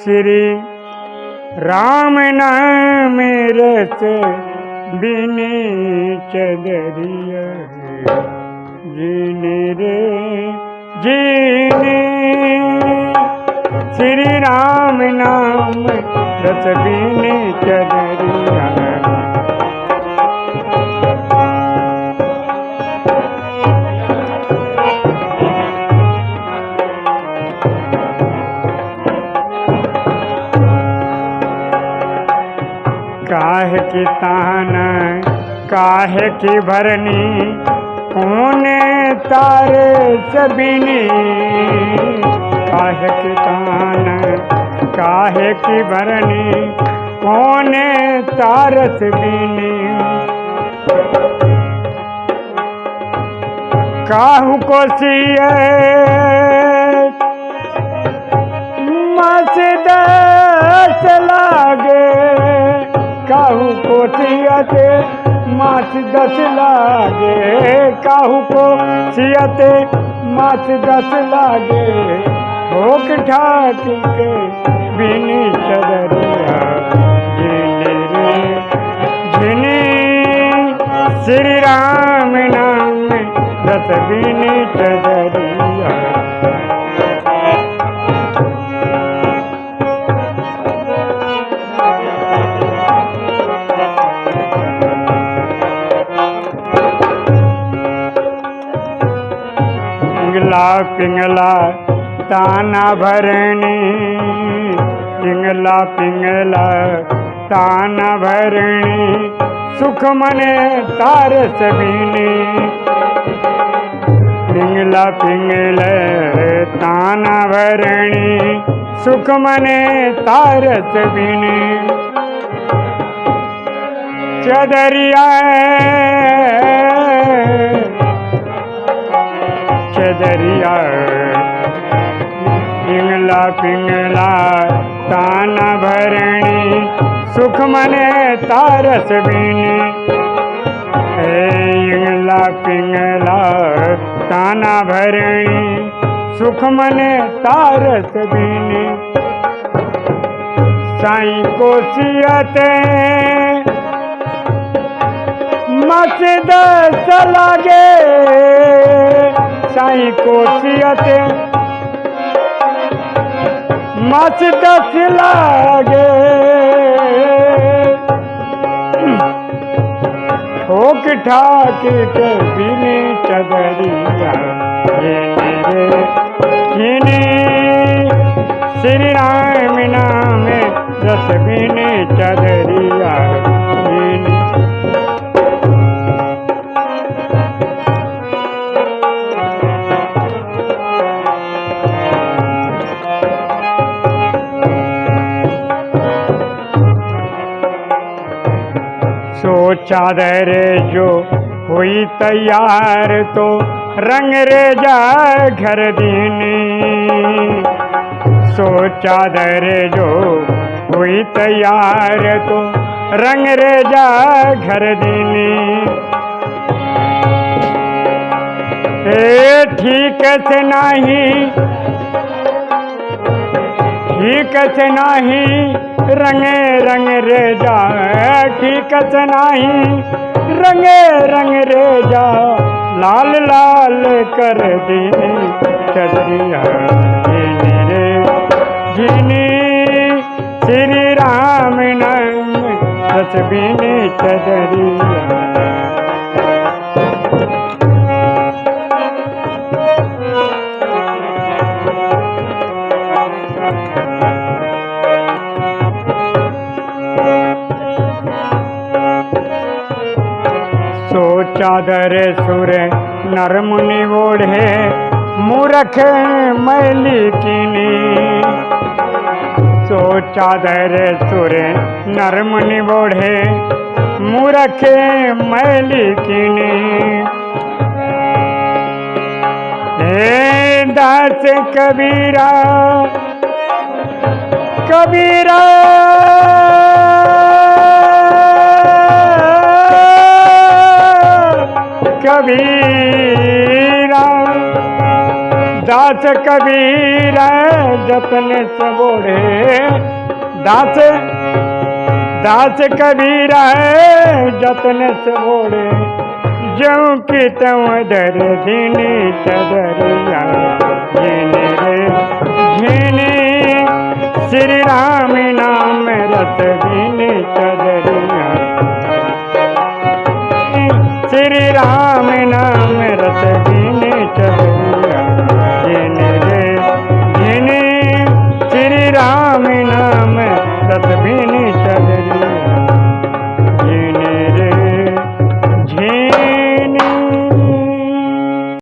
श्री राम नाम रस बिने चदरिया जीने रे जीने। श्री राम नाम रस बिने चदरिया काहे की तान, काहे की भरनी, कौन तारे सबिनी काहे की तान, काहे की भरनी, कौन तारस बिनी काहू को सिए मस्द लागे काहू को सियते माछ दस लागे, काहू को सियते माछ दस लागे। ठोक ठाक के बिनी चदरिया श्री राम नाम दस बिनी चदरिया। पिंगला पिंगला, ताना भरणी। पिंगला पिंगला, ताना भरणी। सुख मने तारस बिनी पिंगला, पिंगल, ताना भरणी। सुख मने तारस बिनी चदरिया चदरिया पिंगला ताना भरणी, सुख मने तारस बिनी। पिंगला पिंगला, ताना भरणी, सुख मने तारस बिनी। साई को सियते मस्द लागे साई कोशियते मच दस लागे। ठोक ठाक के बिनी किनी श्री राम नाम दस बिनी चदरिया। चादर जो हुई तैयार तो रंग रे जा घर दीनी। सो चादर जो हुई तैयार तो रंग रे जा घर दीनी। ठीक से नहीं, ठीक से नहीं रंगे रंग रे जा ठीक नहीं। रंगे रंग रे जा, लाल लाल कर दी चलिया रे। जिनी, श्री राम नाम तस्बीनी चदरिया चादर सुर नरमुनि ओढ़े, मूरख मैली सो चादर सुर नरमुनि ओढ़े, मूरख मैली कीनी। हे दास कबीरा कबीरा कबीरा। दास कबीर जतन सबोड़े दास दास कबीर जतन सबोड़े जऊ की तव दर धीनी चदरिया श्री राम नाम रत धीनी चदरिया।